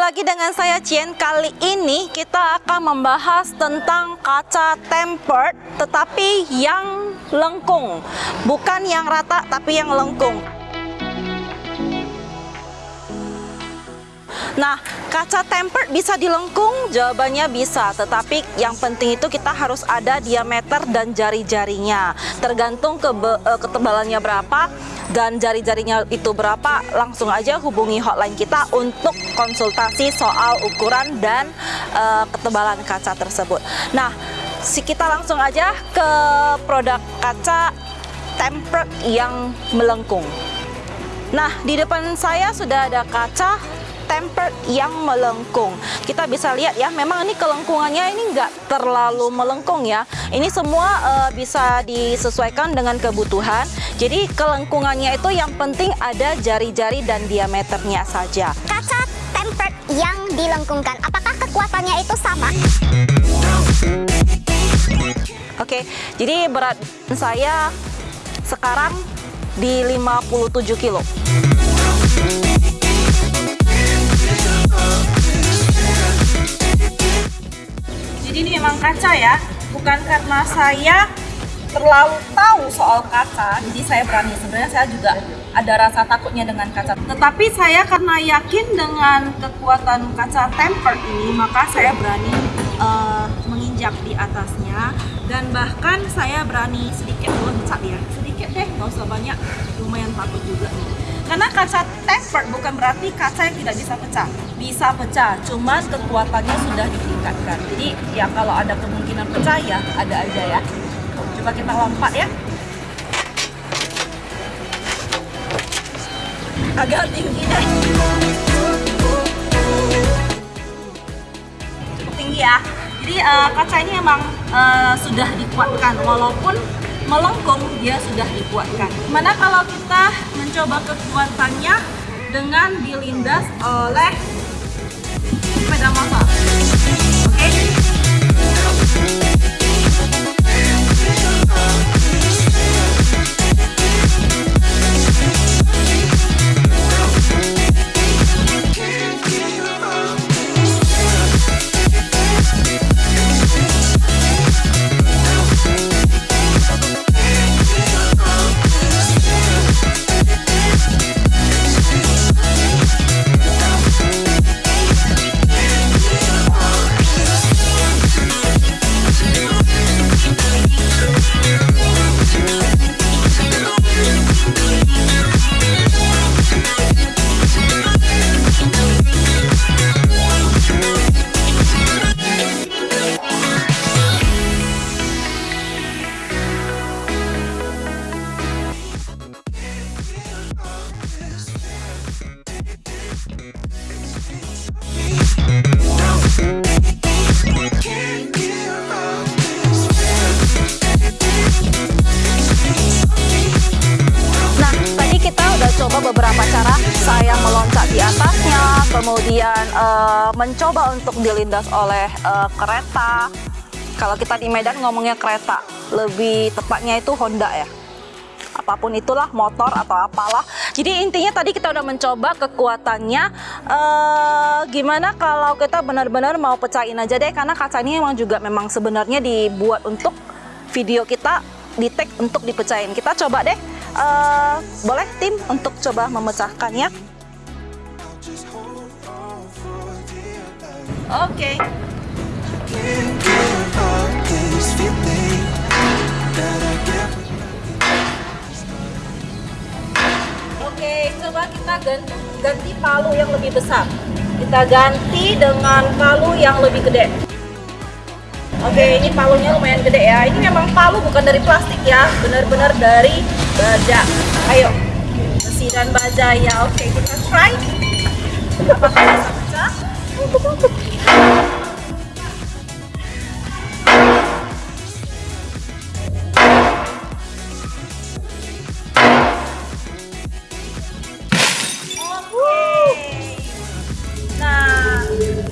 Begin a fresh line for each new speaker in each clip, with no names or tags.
lagi dengan saya Cien. Kali ini kita akan membahas tentang kaca tempered tetapi yang lengkung. Bukan yang rata tapi yang lengkung. Nah, kaca tempered bisa dilengkung? Jawabannya bisa, tetapi yang penting itu kita harus ada diameter dan jari-jarinya. Tergantung ke eh, ketebalannya berapa, dan jari-jarinya itu berapa, langsung aja hubungi hotline kita untuk konsultasi soal ukuran dan uh, ketebalan kaca tersebut. Nah, si kita langsung aja ke produk kaca tempered yang melengkung. Nah, di depan saya sudah ada kaca tempered yang melengkung. Kita bisa lihat ya, memang ini kelengkungannya ini enggak terlalu melengkung ya. Ini semua uh, bisa disesuaikan dengan kebutuhan. Jadi kelengkungannya itu yang penting ada jari-jari dan diameternya saja.
Kaca tempered yang dilengkungkan, apakah kekuatannya itu sama?
Oke, jadi berat saya sekarang di 57 kilo. Kaca ya, bukan karena saya terlalu tahu soal kaca, jadi saya berani. Sebenarnya saya juga ada rasa takutnya dengan kaca. Tetapi saya karena yakin dengan kekuatan kaca temper ini, maka saya berani uh, menginjak di atasnya dan bahkan saya berani sedikit loncat ya, sedikit deh, nggak usah banyak, lumayan takut juga nih. Karena kaca tempered bukan berarti kaca yang tidak bisa pecah. Bisa pecah, cuman kekuatannya sudah ditingkatkan. Jadi ya kalau ada kemungkinan pecah ya ada aja ya. Coba kita lompat ya. Agak tinggi deh. Cukup tinggi ya. Jadi uh, kaca ini emang uh, sudah dikuatkan walaupun melengkung dia sudah dikuatkan. Mana kalau kita mencoba kekuatannya dengan dilindas oleh sepeda motor. Oke? Okay? Saya meloncat di atasnya, kemudian uh, mencoba untuk dilindas oleh uh, kereta. Kalau kita di Medan ngomongnya kereta, lebih tepatnya itu Honda ya. Apa pun itulah, motor atau apalah. Jadi intinya tadi kita udah mencoba kekuatannya. Uh, gimana kalau kita benar-benar mau pecahin aja deh, karena kaca ini memang juga memang sebenarnya dibuat untuk video kita di tag untuk dipecahin. Kita coba deh uh, boleh tim untuk coba memecahkannya oke okay. Oke, coba kita ganti, ganti palu yang lebih besar. Kita ganti dengan palu yang lebih gede. Oke, ini palunya lumayan gede ya. Ini memang palu bukan dari plastik ya, benar-benar dari baja. Ayo, besi dan baja ya. Oke, kita try. Apakah bisa pecah?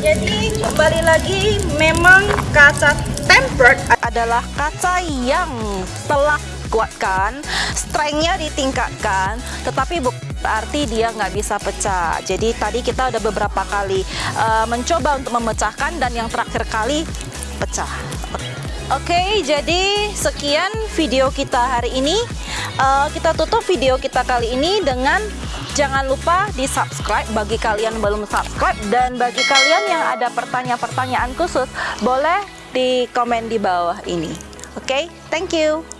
Kembali lagi memang kaca tempered adalah kaca yang telah kuatkan strengthnya ditingkatkan tetapi berarti dia nggak bisa pecah. Jadi tadi kita udah beberapa kali uh, mencoba untuk memecahkan dan yang terakhir kali pecah. Oke, jadi sekian video kita hari ini. Uh, kita tutup video kita kali ini dengan jangan lupa di subscribe bagi kalian belum subscribe dan bagi kalian yang ada pertanyaan-pertanyaan khusus boleh di komen di bawah ini. Oke, okay? thank you.